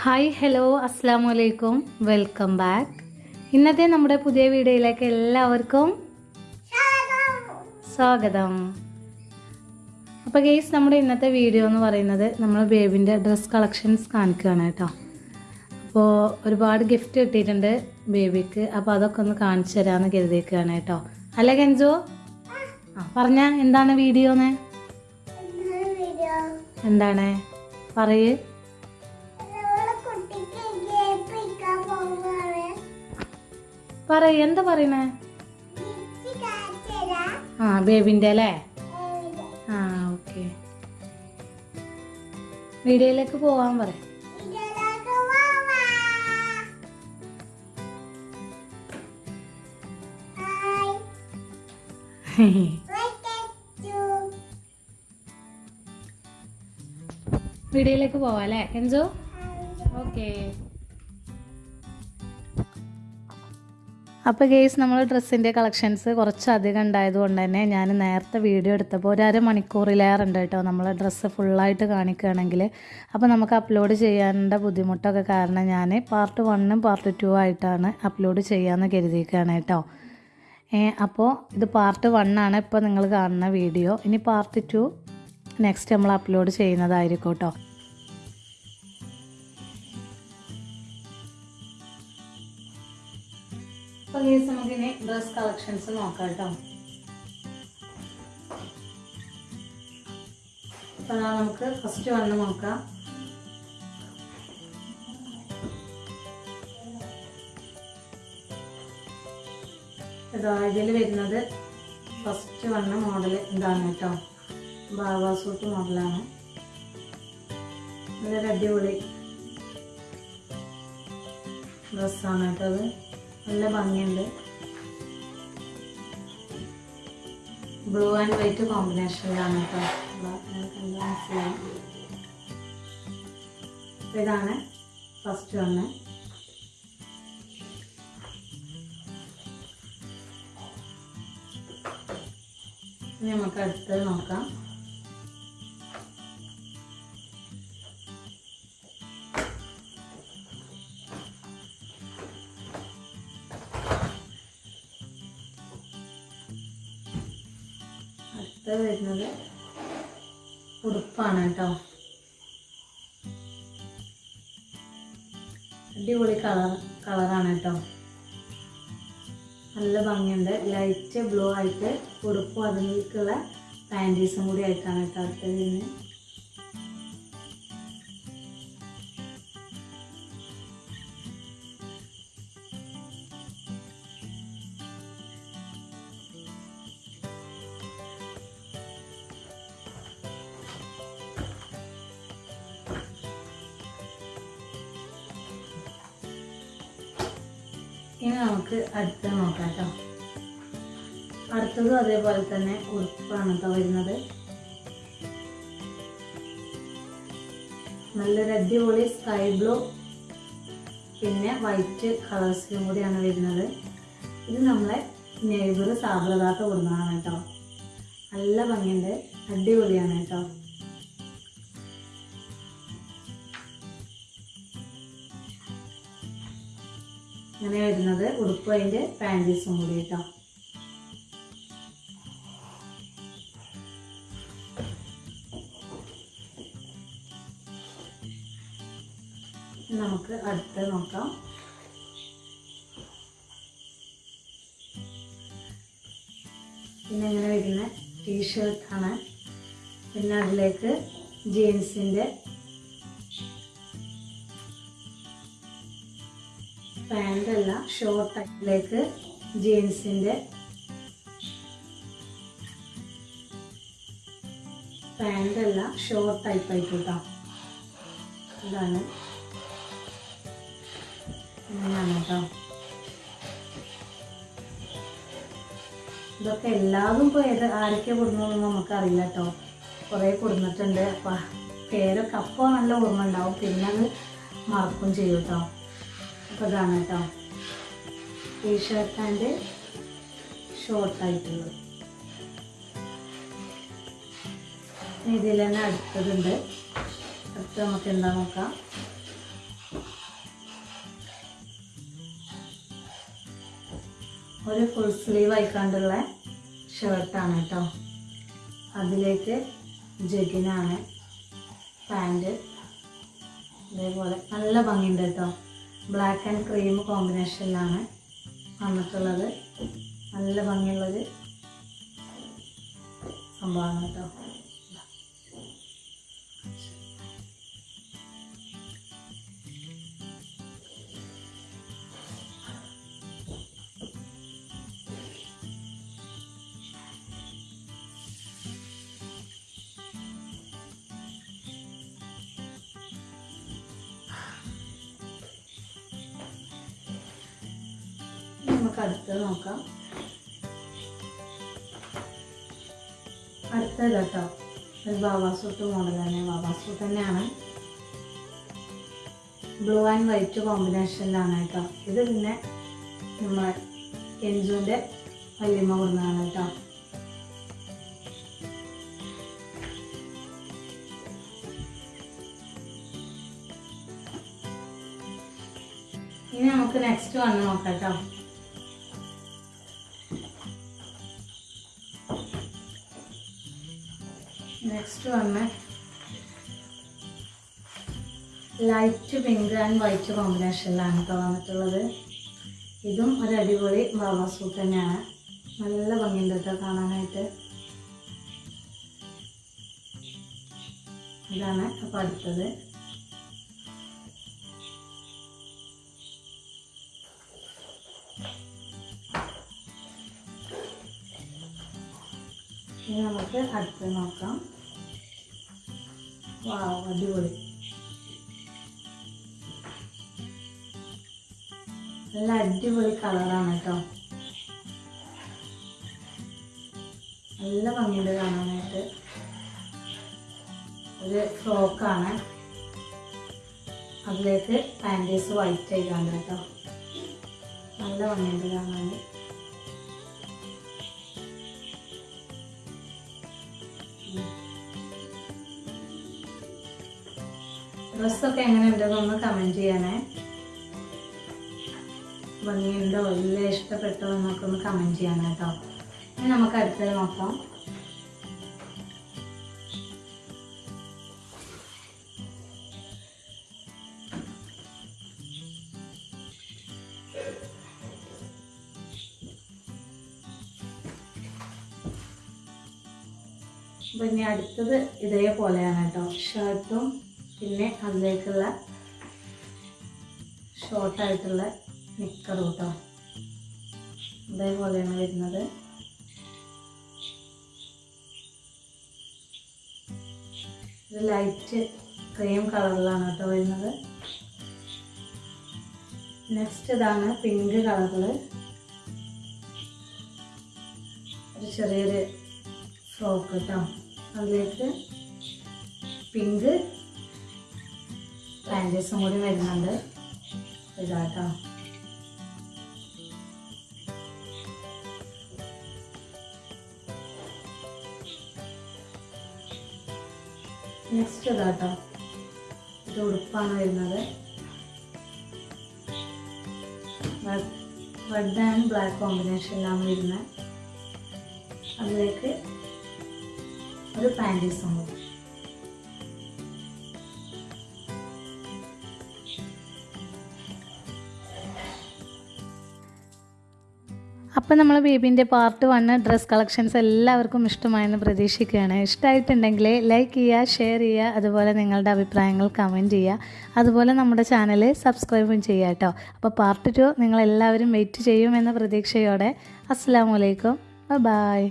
Hi hello അസ്സാം വലൈക്കും welcome back. ഇന്നത്തെ നമ്മുടെ പുതിയ വീഡിയോയിലേക്ക് എല്ലാവർക്കും സ്വാഗതം. അപ്പോൾ ഗെയ്സ് നമ്മുടെ ഇന്നത്തെ വീഡിയോ എന്ന് പറയുന്നത് നമ്മൾ ബേബിന്റെ ഡ്രസ് കളക്ഷൻസ് കാണിക്കുകയാണ് കേട്ടോ. അപ്പോൾ ഒരുപാട് ഗിഫ്റ്റ് കിട്ടിയിട്ടുണ്ട് ബേബിക്ക്. അപ്പോൾ അതൊക്കെ ഒന്ന് കാണിച്ചു തരാമെന്ന് കരുതിയിരിക്കുകയാണ് കേട്ടോ. അല്ല കെഞ്ചോ ആ പറഞ്ഞ എന്താണ് വീഡിയോന്ന്? എന്താണ്? പറയ്. പറയ് എന്താ പറയണേ? ആ ബേബിന്റെ അല്ലേ? ആ ഓക്കെ. വീഡിയോയിലേക്ക് പോവാൻ പറ. വീഡിയോയിലേക്ക് പോവാം അല്ലേ കെഞ്ചോ? ഓക്കെ. അപ്പോൾ ഗെയ്സ് നമ്മൾ ഡ്രസ്സിന്റെ കളക്ഷൻസ് കുറച്ചധികം ഉണ്ടായതുകൊണ്ട് തന്നെ ഞാൻ നേരത്തെ വീഡിയോ എടുത്തപ്പോൾ ഒരു അര മണിക്കൂറിലേറെ ഉണ്ട് കേട്ടോ. നമ്മൾ ഡ്രസ്സ് ഫുള്ളായിട്ട് കാണിക്കുകയാണെങ്കിൽ അപ്പോൾ നമുക്ക് അപ്ലോഡ് ചെയ്യാനുള്ള ബുദ്ധിമുട്ടൊക്കെ കാരണം ഞാൻ പാർട്ട് വണ്ണും പാർട്ട് ടു ആയിട്ടാണ് അപ്ലോഡ് ചെയ്യാമെന്ന് കരുതിയിരിക്കുകയാണ് കേട്ടോ. അപ്പോൾ ഇത് പാർട്ട് വണ്ണാണ് ഇപ്പോൾ നിങ്ങൾ കാണുന്ന വീഡിയോ. ഇനി പാർട്ട് ടു നെക്സ്റ്റ് നമ്മൾ അപ്ലോഡ് ചെയ്യുന്നതായിരിക്കും കേട്ടോ. അപ്പോൾ ഗേസ് നമുക്കിനി ഡ്രസ് കളക്ഷൻസ് നോക്കാം കേട്ടോ. അപ്പോൾ നമുക്ക് ഫസ്റ്റ് വന്ന് നോക്കാം. ഇതാ ഇതിൽ വരുന്നത് ഫസ്റ്റ് വന്ന മോഡൽ ഇതാണ് കേട്ടോ. ബാബാ സൂട്ട് മോഡലാണ് നല്ലൊരു അടിപൊളി ഡ്രസ്സാണ് കേട്ടോ അത്. നല്ല ഭംഗിയുണ്ട്. ബ്ലൂ ആൻഡ് വൈറ്റ് കോമ്പിനേഷനിലാണ് കേട്ടോ. ഇതാണ് ഫസ്റ്റ് വന്ന്. നമുക്ക് അടുത്തത് നോക്കാം. അടുത്തത് വരുന്നത് ഉടുപ്പാണ് കേട്ടോ. അടിപൊളി കളർ കളറാണ് കേട്ടോ. നല്ല ഭംഗിയുണ്ട്. ലൈറ്റ് ബ്ലൂ ആയിട്ട് ഉടുപ്പും അതിലേക്കുള്ള പാന്റീസും കൂടി ആയിട്ടാണ് കേട്ടോ അടുത്തത് ഇനി നമുക്ക് അടുത്ത നോക്കാം കേട്ടോ. അടുത്തതും അതേപോലെ തന്നെ ഉറപ്പാണ് കേട്ടോ വരുന്നത്. നല്ലൊരു അടിപൊളി സ്കൈ ബ്ലൂ പിന്നെ വൈറ്റ് കളേഴ്സിലും കൂടിയാണ് വരുന്നത്. ഇത് നമ്മളെ നെയ്ബർ സാബ്രതാത്ത കൊടുക്കുന്നതാണ് കേട്ടോ. നല്ല ഭംഗിയുണ്ട്. അടിപൊളിയാണ് കേട്ടോ. ഇങ്ങനെ വരുന്നത് ഉടുപ്പ് അതിന്റെ പാന്റീസും കൂടി കേട്ടോ. നമുക്ക് അടുത്ത് നോക്കാം. പിന്നെ ഇങ്ങനെ വരുന്ന ടീഷർട്ടാണ് പിന്നെ അതിലേക്ക് ജീൻസിന്റെ പാന്റ് അല്ല ഷോർട്ട് ടൈപ്പിലേക്ക് ജീൻസിന്റെ പാന്റ് അല്ല ഷോർട്ട് ടൈപ്പ് ആയിട്ട് കേട്ടോ ഇതാണ്. കേട്ടോ ഇതൊക്കെ എല്ലാവരും ഇപ്പോൾ ഏത് ആരൊക്കെ കൊടുക്കുന്നതെന്ന് നമുക്കറിയില്ല കേട്ടോ കുറേ കൊടുന്നിട്ടുണ്ട്. അപ്പം പേരൊക്കെ അപ്പോൾ നല്ല ഓർമ്മ ഉണ്ടാവും. പിന്നെ അത് മറക്കും ചെയ്യും കേട്ടോ അപ്പോൾ ഇതാണ് കേട്ടോ ടീഷർട്ട് ആൻഡ് ഷോർട്ടായിട്ടുള്ളത് ഇതിൽ തന്നെ അടുത്തതുണ്ട്. അടുത്ത് നമുക്ക് എന്താ നോക്കാം? ഒരു ഫുൾ സ്ലീവ് ആയിക്കാണ്ടുള്ള ഷർട്ടാണ് കേട്ടോ. അതിലേക്ക് ജഗിനാണ് പാന്റ് അതേപോലെ നല്ല ഭംഗിയുണ്ട് കേട്ടോ. ബ്ലാക്ക് ആൻഡ് ക്രീം കോമ്പിനേഷനിലാണ് വന്നിട്ടുള്ളത്. നല്ല ഭംഗിയുള്ളൊരു സംഭവമാണ് കേട്ടോ. നമുക്ക് അടുത്തത് നോക്കാം. അടുത്തത് കേട്ടോ. ഒരു ബാബാ സൂട്ട് തന്നെ ബാബാ സൂട്ട് തന്നെയാണ്. ബ്ലൂ ആൻഡ് വൈറ്റ് കോമ്പിനേഷനിലാണ് കേട്ടോ. ഇത് പിന്നെ നമ്മളെ കെഞ്ചുവിന്റെ വല്യമ്മ കൊടുന്നതാണ് കേട്ടോ. ഇനി നമുക്ക് നെക്സ്റ്റ് വന്ന് നോക്കാം കേട്ടോ. നെക്സ്റ്റ് വന്ന് ലൈറ്റ് പിങ്ക് ആൻഡ് വൈറ്റ് കോമ്പിനേഷനിലാണ് കേട്ടോ വന്നിട്ടുള്ളത്. ഇതും ഒരു അടിപൊളി ബാബാ സൂട്ട് തന്നെയാണ്. നല്ല ഭംഗിയുണ്ട് കേട്ടോ കാണാനായിട്ട്. ഇതാണ് അപ്പോൾ അടുത്തത്. ഇനി നമുക്ക് അടുത്ത് നോക്കാം. അടിപൊളി. നല്ല അടിപൊളി കളറാണ് കേട്ടോ. നല്ല ഭംഗിയുണ്ട് കാണാനായിട്ട്. ഒരു ഫ്രോക്കാണ്. അതിലേക്ക് പാന്റീസ് വൈറ്റ് ആയിക്കാണ്ട് കേട്ടോ. നല്ല ഭംഗിയുണ്ട് കാണാൻ. ഡ്രസ്സൊക്കെ എങ്ങനെയുണ്ടെന്നൊന്ന് കമന്റ് ചെയ്യണേ. ഭംഗിയുണ്ടോ? ഇല്ല? ഇഷ്ടപ്പെട്ടോ? എന്നൊക്കെ ഒന്ന് കമന്റ് ചെയ്യണം കേട്ടോ ഇനി നമുക്ക് അടുത്തത് നോക്കാം. അപ്പം ഇനി അടുത്തത് ഇതേപോലെയാണ് കേട്ടോ ഷർട്ടും പിന്നെ അതിലേക്കുള്ള ഷോർട്ടായിട്ടുള്ള നിക്കർ കേട്ടോ. ഇതേപോലെയാണ് വരുന്നത്. ഇത് ലൈറ്റ് ക്രീം കളറിലാണ് കേട്ടോ വരുന്നത്. നെക്സ്റ്റ് ഇതാണ് പിങ്ക് കളറിൽ ഒരു ചെറിയൊരു ഫ്രോക്ക് കേട്ടോ. അതിലേക്ക് പിങ്ക് പാന്റീസും കൂടി വരുന്നുണ്ട്. ഇതാട്ടോ. നെക്സ്റ്റ് ഇതാട്ടോ. ഇത് ഉടുപ്പാണ് വരുന്നത്. റെഡ് ആൻഡ് ബ്ലാക്ക് കോമ്പിനേഷനിലാണ് വരുന്നത്. അതിലേക്ക് ഒരു പാന്റീസും കൂടി. അപ്പോൾ നമ്മൾ ബേബീന്റെ പാർട്ട് വണ്ണ് ഡ്രസ് കളക്ഷൻസ് എല്ലാവർക്കും ഇഷ്ടമായെന്ന് പ്രതീക്ഷിക്കുകയാണ്. ഇഷ്ടമായിട്ടുണ്ടെങ്കിൽ ലൈക്ക് ചെയ്യുക ഷെയർ ചെയ്യുക അതുപോലെ നിങ്ങളുടെ അഭിപ്രായങ്ങൾ കമന്റ് ചെയ്യുക. അതുപോലെ നമ്മുടെ ചാനൽ സബ്സ്ക്രൈബും ചെയ്യുക കേട്ടോ. അപ്പോൾ പാർട്ട് ടു നിങ്ങളെല്ലാവരും വെയിറ്റ് ചെയ്യുമെന്ന പ്രതീക്ഷയോടെ. അസ്സാം വലൈക്കും ബൈ